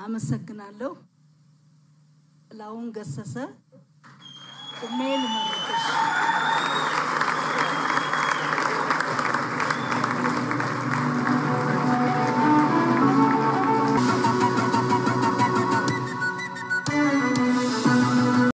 አመሰግናለሁ። ጥላሁን ገሰሰ ቁሜ